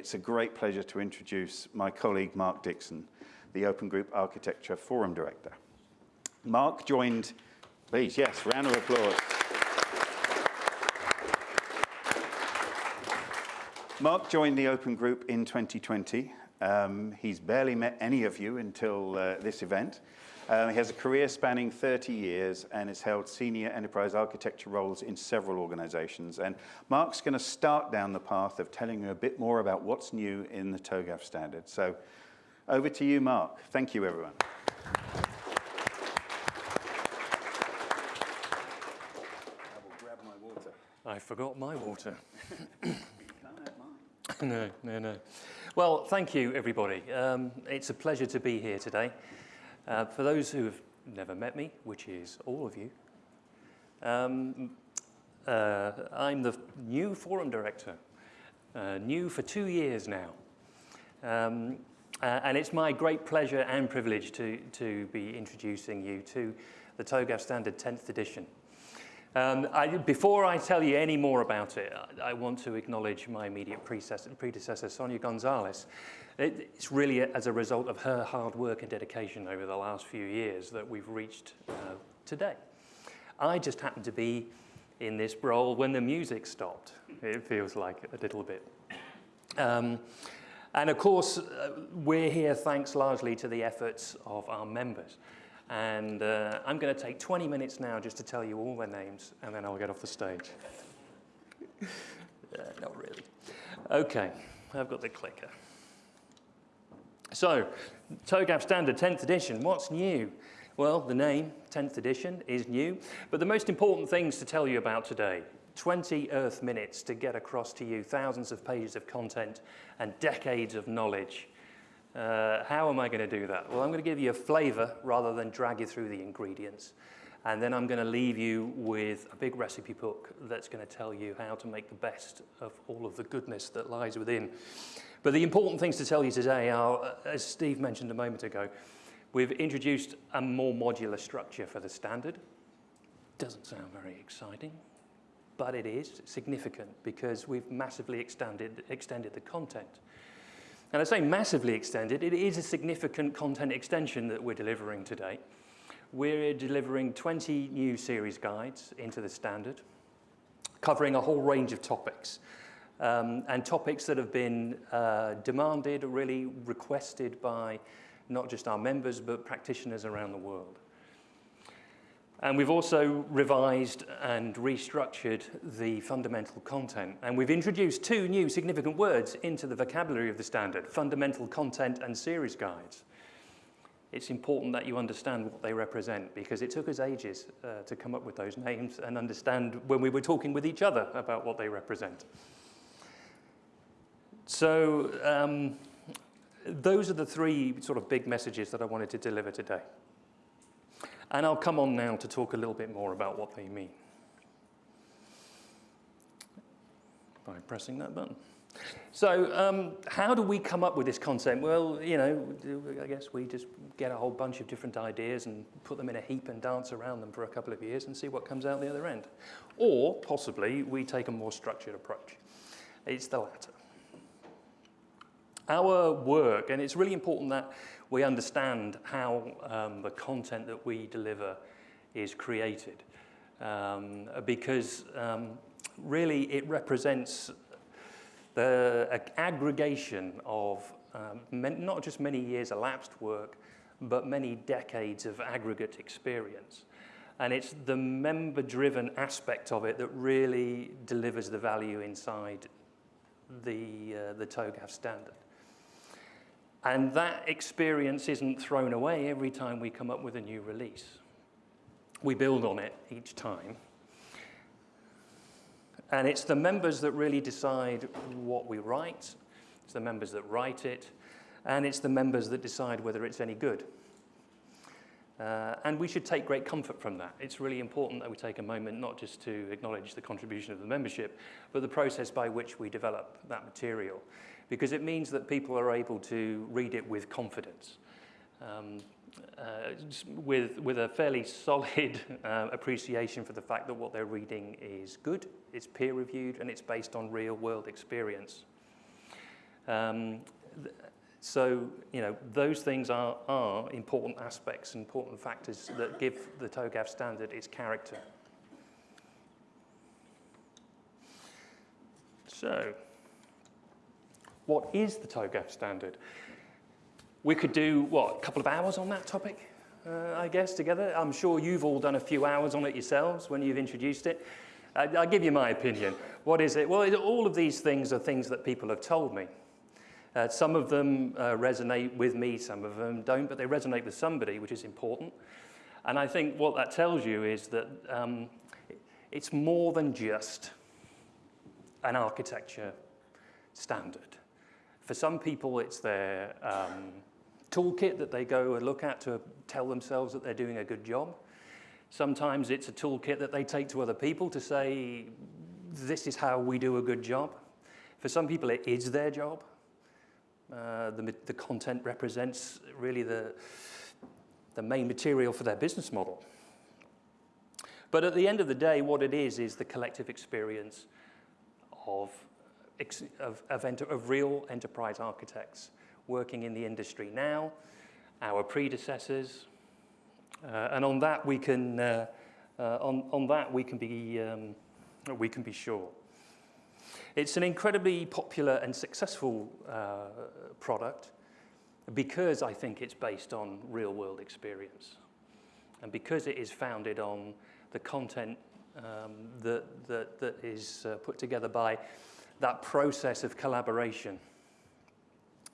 it's a great pleasure to introduce my colleague Mark Dixon, the Open Group Architecture Forum Director. Mark joined, please, yes, round of applause. Mark joined the Open Group in 2020. Um, he's barely met any of you until uh, this event. Um, he has a career spanning 30 years and has held senior enterprise architecture roles in several organizations. And Mark's going to start down the path of telling you a bit more about what's new in the TOGAF standard. So over to you, Mark. Thank you, everyone. I forgot my water. no, no, no. Well, thank you, everybody. Um, it's a pleasure to be here today. Uh, for those who have never met me, which is all of you, um, uh, I'm the new forum director, uh, new for two years now. Um, uh, and it's my great pleasure and privilege to, to be introducing you to the TOGAF Standard 10th edition. Um, I, before I tell you any more about it, I, I want to acknowledge my immediate predecessor, Sonia Gonzalez. It, it's really as a result of her hard work and dedication over the last few years that we've reached uh, today. I just happened to be in this role when the music stopped. It feels like a little bit. Um, and of course, uh, we're here thanks largely to the efforts of our members. And uh, I'm going to take 20 minutes now just to tell you all their names, and then I'll get off the stage. uh, not really. Okay, I've got the clicker. So, TOGAF Standard 10th edition, what's new? Well, the name, 10th edition, is new, but the most important things to tell you about today 20 Earth minutes to get across to you thousands of pages of content and decades of knowledge uh, how am I going to do that? Well, I'm going to give you a flavor rather than drag you through the ingredients. And then I'm going to leave you with a big recipe book that's going to tell you how to make the best of all of the goodness that lies within. But the important things to tell you today are, uh, as Steve mentioned a moment ago, we've introduced a more modular structure for the standard. Doesn't sound very exciting, but it is significant because we've massively extended, extended the content. And I say massively extended, it is a significant content extension that we're delivering today. We're delivering 20 new series guides into the standard, covering a whole range of topics. Um, and topics that have been uh, demanded, really requested by not just our members, but practitioners around the world. And we've also revised and restructured the fundamental content. And we've introduced two new significant words into the vocabulary of the standard, fundamental content and series guides. It's important that you understand what they represent because it took us ages uh, to come up with those names and understand when we were talking with each other about what they represent. So um, those are the three sort of big messages that I wanted to deliver today. And I'll come on now to talk a little bit more about what they mean. By pressing that button. So um, how do we come up with this concept? Well, you know, I guess we just get a whole bunch of different ideas and put them in a heap and dance around them for a couple of years and see what comes out the other end. Or possibly we take a more structured approach. It's the latter. Our work, and it's really important that we understand how um, the content that we deliver is created. Um, because um, really it represents the aggregation of um, not just many years elapsed work, but many decades of aggregate experience. And it's the member-driven aspect of it that really delivers the value inside the, uh, the TOGAF standard. And that experience isn't thrown away every time we come up with a new release. We build on it each time. And it's the members that really decide what we write. It's the members that write it. And it's the members that decide whether it's any good. Uh, and we should take great comfort from that. It's really important that we take a moment not just to acknowledge the contribution of the membership, but the process by which we develop that material because it means that people are able to read it with confidence. Um, uh, with, with a fairly solid uh, appreciation for the fact that what they're reading is good, it's peer-reviewed, and it's based on real-world experience. Um, so, you know, those things are, are important aspects, important factors that give the TOGAF standard its character. So, what is the TOGAF standard? We could do, what, a couple of hours on that topic, uh, I guess, together. I'm sure you've all done a few hours on it yourselves when you've introduced it. Uh, I'll give you my opinion. What is it? Well, it, all of these things are things that people have told me. Uh, some of them uh, resonate with me, some of them don't, but they resonate with somebody, which is important. And I think what that tells you is that um, it's more than just an architecture standard. For some people, it's their um, toolkit that they go and look at to tell themselves that they're doing a good job. Sometimes it's a toolkit that they take to other people to say, this is how we do a good job. For some people, it is their job. Uh, the, the content represents really the, the main material for their business model. But at the end of the day, what it is, is the collective experience of, of, of, enter, of real enterprise architects working in the industry now, our predecessors, uh, and on that we can, uh, uh, on, on that we can be, um, we can be sure. It's an incredibly popular and successful uh, product because I think it's based on real world experience and because it is founded on the content um, that, that, that is uh, put together by that process of collaboration.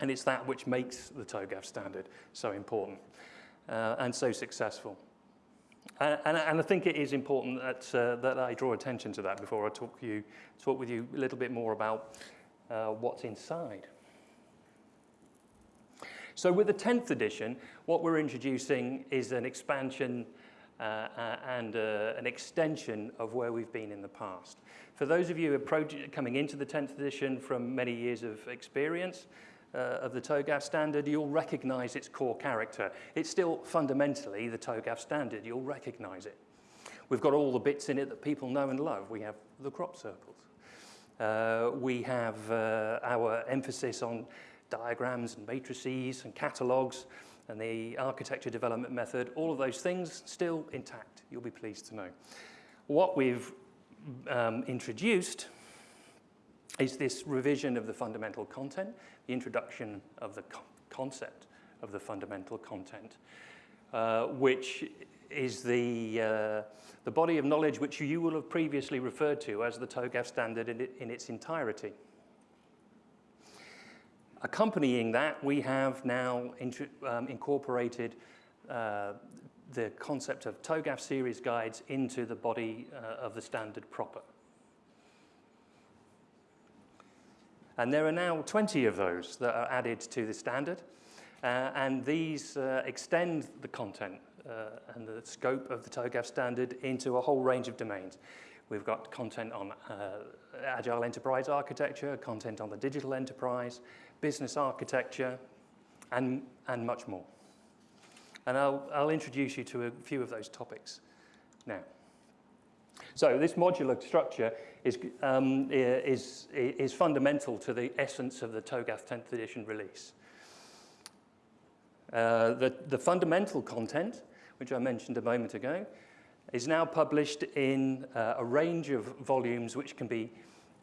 And it's that which makes the TOGAF standard so important uh, and so successful. And, and, I think it is important that, uh, that I draw attention to that before I talk, you, talk with you a little bit more about uh, what's inside. So with the 10th edition, what we're introducing is an expansion uh, uh, and uh, an extension of where we've been in the past. For those of you coming into the 10th edition from many years of experience, uh, of the TOGAF standard, you'll recognize its core character. It's still fundamentally the TOGAF standard. You'll recognize it. We've got all the bits in it that people know and love. We have the crop circles. Uh, we have uh, our emphasis on diagrams and matrices and catalogs and the architecture development method, all of those things still intact, you'll be pleased to know. What we've um, introduced is this revision of the fundamental content, the introduction of the co concept of the fundamental content, uh, which is the, uh, the body of knowledge which you will have previously referred to as the TOGAF standard in, in its entirety. Accompanying that, we have now um, incorporated uh, the concept of TOGAF series guides into the body uh, of the standard proper. And there are now 20 of those that are added to the standard. Uh, and these uh, extend the content uh, and the scope of the TOGAF standard into a whole range of domains. We've got content on uh, agile enterprise architecture, content on the digital enterprise, business architecture, and, and much more. And I'll, I'll introduce you to a few of those topics now. So this modular structure is, um, is, is fundamental to the essence of the TOGAF 10th edition release. Uh, the, the fundamental content, which I mentioned a moment ago, is now published in uh, a range of volumes which can be,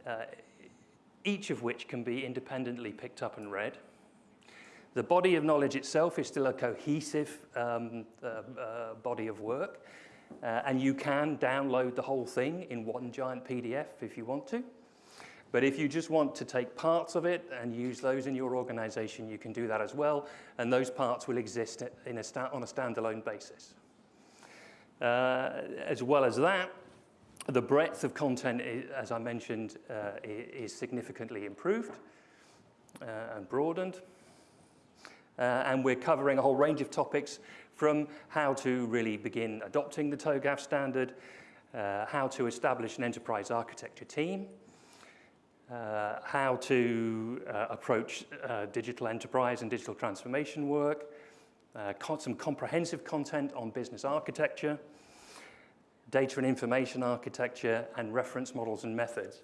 uh, each of which can be independently picked up and read. The body of knowledge itself is still a cohesive um, uh, uh body of work, uh, and you can download the whole thing in one giant PDF if you want to. But if you just want to take parts of it and use those in your organization, you can do that as well. And those parts will exist a on a standalone basis. Uh, as well as that, the breadth of content, as I mentioned, uh, is significantly improved uh, and broadened. Uh, and we're covering a whole range of topics from how to really begin adopting the TOGAF standard, uh, how to establish an enterprise architecture team, uh, how to uh, approach uh, digital enterprise and digital transformation work, uh, some comprehensive content on business architecture, data and information architecture, and reference models and methods.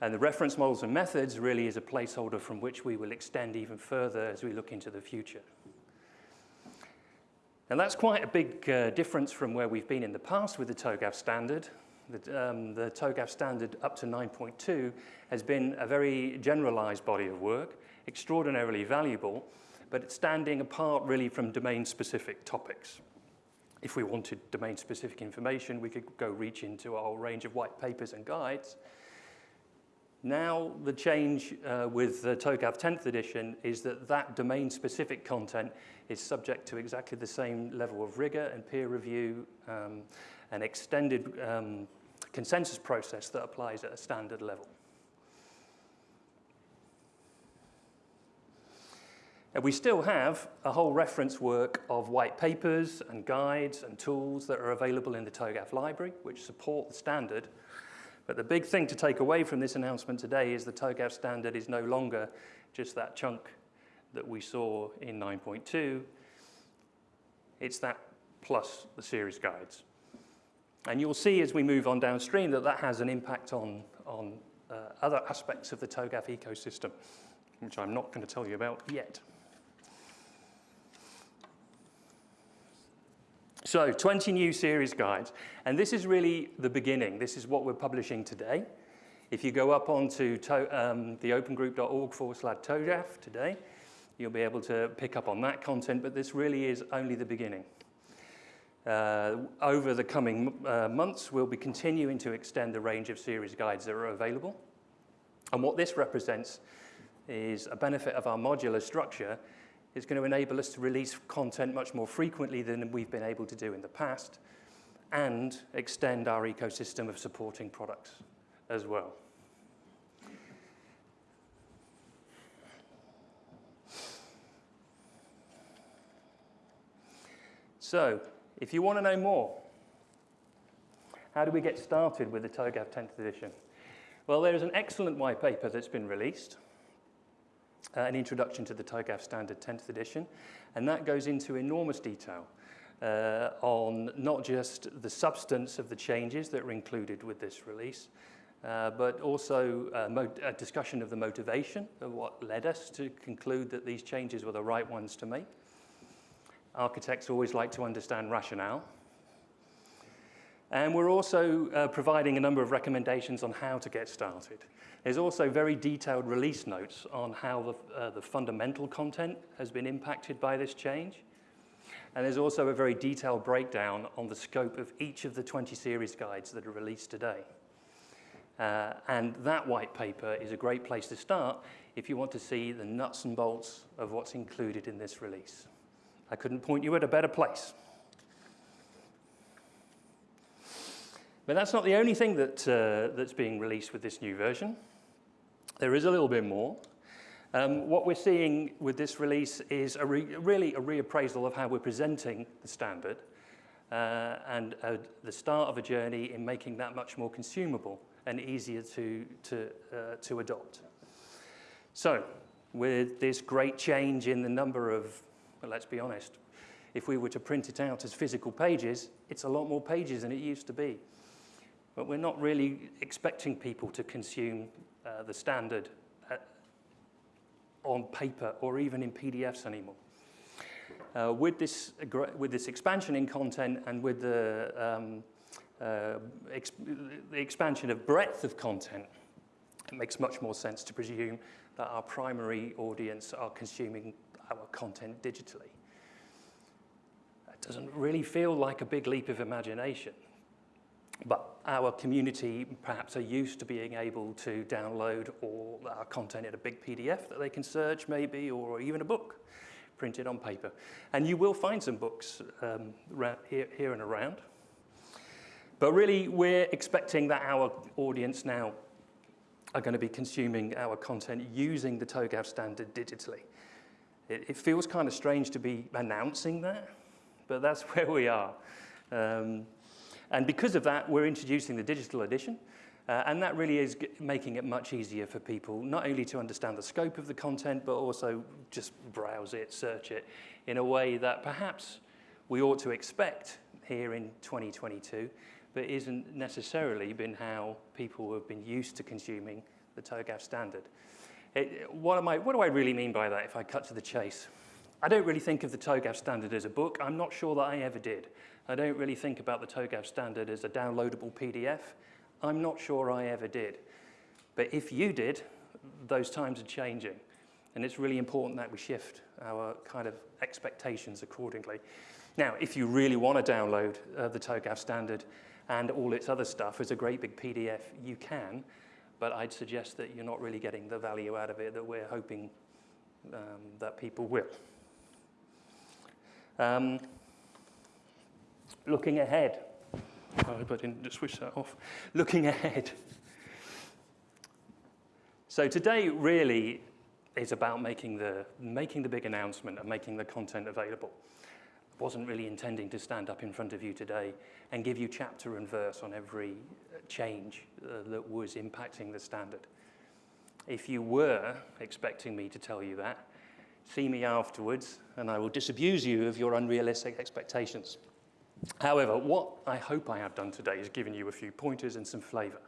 And the reference models and methods really is a placeholder from which we will extend even further as we look into the future. And that's quite a big uh, difference from where we've been in the past with the TOGAF standard. The, um, the TOGAF standard up to 9.2 has been a very generalized body of work, extraordinarily valuable, but it's standing apart really from domain-specific topics. If we wanted domain-specific information, we could go reach into a whole range of white papers and guides. Now, the change uh, with the TOGAF 10th edition is that that domain-specific content is subject to exactly the same level of rigor and peer review um, and extended um, consensus process that applies at a standard level. And we still have a whole reference work of white papers and guides and tools that are available in the TOGAF library, which support the standard. But the big thing to take away from this announcement today is the TOGAF standard is no longer just that chunk that we saw in 9.2. It's that plus the series guides. And you'll see as we move on downstream that that has an impact on, on uh, other aspects of the TOGAF ecosystem, which I'm not going to tell you about yet. So 20 new series guides, and this is really the beginning. This is what we're publishing today. If you go up onto to, um, the opengroup.org forward slash TOGAF today, you'll be able to pick up on that content, but this really is only the beginning. Uh, over the coming uh, months, we'll be continuing to extend the range of series guides that are available. And what this represents is a benefit of our modular structure is going to enable us to release content much more frequently than we've been able to do in the past and extend our ecosystem of supporting products as well. So, if you want to know more, how do we get started with the TOGAF 10th edition? Well, there is an excellent white paper that's been released uh, an introduction to the TOGAF standard 10th edition, and that goes into enormous detail uh, on not just the substance of the changes that are included with this release, uh, but also uh, a discussion of the motivation of what led us to conclude that these changes were the right ones to make. Architects always like to understand rationale. And we're also uh, providing a number of recommendations on how to get started. There's also very detailed release notes on how the, uh, the fundamental content has been impacted by this change. And there's also a very detailed breakdown on the scope of each of the 20 series guides that are released today. Uh, and that white paper is a great place to start if you want to see the nuts and bolts of what's included in this release. I couldn't point you at a better place. But that's not the only thing that, uh, that's being released with this new version. There is a little bit more. Um, what we're seeing with this release is a re really a reappraisal of how we're presenting the standard uh, and uh, the start of a journey in making that much more consumable and easier to, to, uh, to adopt. So with this great change in the number of, well, let's be honest, if we were to print it out as physical pages, it's a lot more pages than it used to be. But we're not really expecting people to consume uh, the standard uh, on paper or even in PDFs anymore. Uh, with, this, with this expansion in content and with the, um, uh, exp the expansion of breadth of content, it makes much more sense to presume that our primary audience are consuming our content digitally. It doesn't really feel like a big leap of imagination. But our community perhaps are used to being able to download all our content in a big PDF that they can search maybe, or even a book printed on paper. And you will find some books um, here, here and around. But really, we're expecting that our audience now are going to be consuming our content using the TOGAF standard digitally. It, it feels kind of strange to be announcing that, but that's where we are. Um, and because of that, we're introducing the digital edition. Uh, and that really is making it much easier for people, not only to understand the scope of the content, but also just browse it, search it in a way that perhaps we ought to expect here in 2022, but isn't necessarily been how people have been used to consuming the TOGAF standard. It, what, am I, what do I really mean by that if I cut to the chase? I don't really think of the TOGAF standard as a book. I'm not sure that I ever did. I don't really think about the TOGAF standard as a downloadable PDF. I'm not sure I ever did. But if you did, those times are changing. And it's really important that we shift our kind of expectations accordingly. Now, if you really want to download uh, the TOGAF standard and all its other stuff as a great big PDF, you can, but I'd suggest that you're not really getting the value out of it that we're hoping um, that people will. Um, looking ahead, I hope I didn't just switch that off. Looking ahead. So today really is about making the, making the big announcement and making the content available. I wasn't really intending to stand up in front of you today and give you chapter and verse on every uh, change uh, that was impacting the standard. If you were expecting me to tell you that, see me afterwards and I will disabuse you of your unrealistic expectations. However, what I hope I have done today is given you a few pointers and some flavor.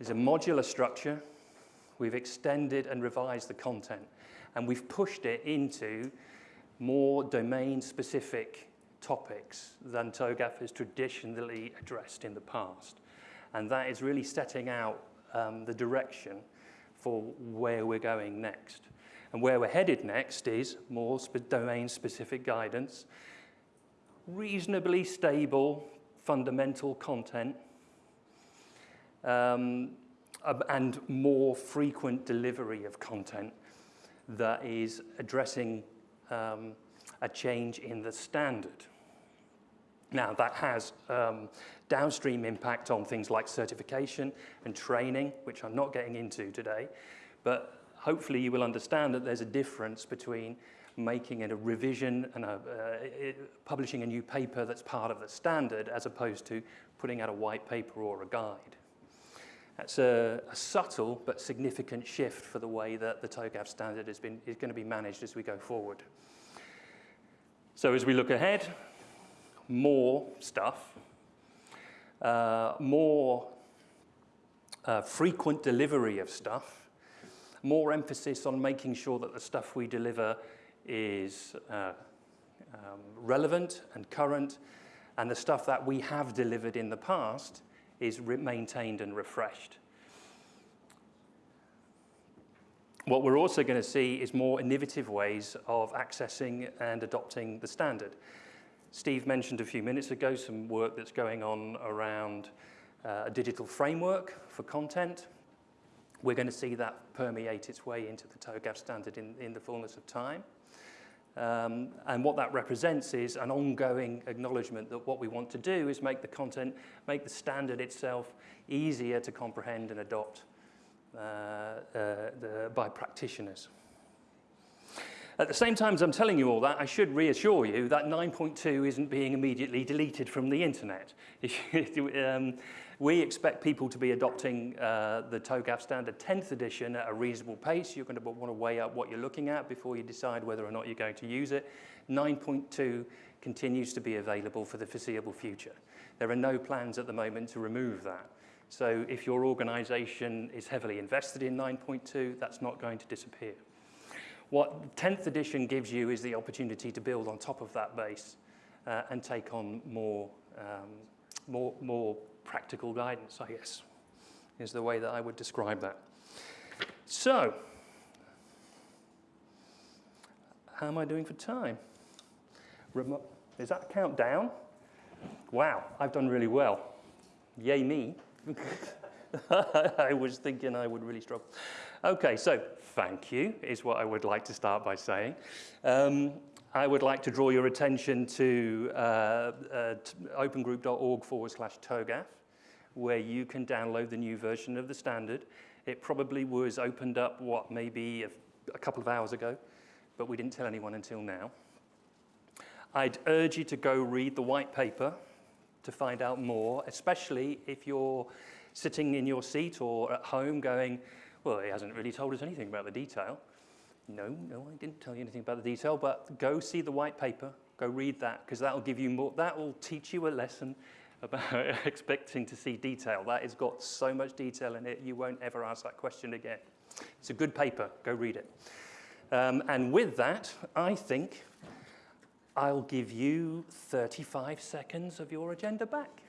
It's a modular structure We've extended and revised the content, and we've pushed it into more domain-specific topics than TOGAF has traditionally addressed in the past. And that is really setting out um, the direction for where we're going next. And where we're headed next is more spe domain-specific guidance, reasonably stable fundamental content, um, and more frequent delivery of content that is addressing um, a change in the standard. Now, that has um, downstream impact on things like certification and training, which I'm not getting into today, but hopefully you will understand that there's a difference between making it a revision and a, uh, publishing a new paper that's part of the standard as opposed to putting out a white paper or a guide. That's a, a, subtle but significant shift for the way that the TOGAF standard has been, is going to be managed as we go forward. So as we look ahead, more stuff, uh, more uh, frequent delivery of stuff, more emphasis on making sure that the stuff we deliver is uh, um, relevant and current, and the stuff that we have delivered in the past is maintained and refreshed. What we're also going to see is more innovative ways of accessing and adopting the standard. Steve mentioned a few minutes ago some work that's going on around uh, a digital framework for content. We're going to see that permeate its way into the TOGAF standard in, in the fullness of time. Um, and what that represents is an ongoing acknowledgement that what we want to do is make the content, make the standard itself easier to comprehend and adopt uh, uh, the, by practitioners. At the same time as I'm telling you all that, I should reassure you that 9.2 isn't being immediately deleted from the internet. um, we expect people to be adopting uh, the TOGAF standard 10th edition at a reasonable pace. You're going to want to weigh up what you're looking at before you decide whether or not you're going to use it. 9.2 continues to be available for the foreseeable future. There are no plans at the moment to remove that. So if your organization is heavily invested in 9.2, that's not going to disappear. What 10th edition gives you is the opportunity to build on top of that base uh, and take on more, um, more, more practical guidance, I guess, is the way that I would describe that. So, how am I doing for time? Remo is that a countdown? Wow, I've done really well. Yay me. I was thinking I would really struggle. Okay, so thank you is what I would like to start by saying. Um, I would like to draw your attention to uh, uh, opengroup.org forward slash TOGAF, where you can download the new version of the standard. It probably was opened up, what, maybe a, a couple of hours ago, but we didn't tell anyone until now. I'd urge you to go read the white paper to find out more, especially if you're sitting in your seat or at home going, well, he hasn't really told us anything about the detail. No, no, I didn't tell you anything about the detail, but go see the white paper, go read that, because that'll give you more, that will teach you a lesson about expecting to see detail. That has got so much detail in it, you won't ever ask that question again. It's a good paper, go read it. Um, and with that, I think I'll give you 35 seconds of your agenda back.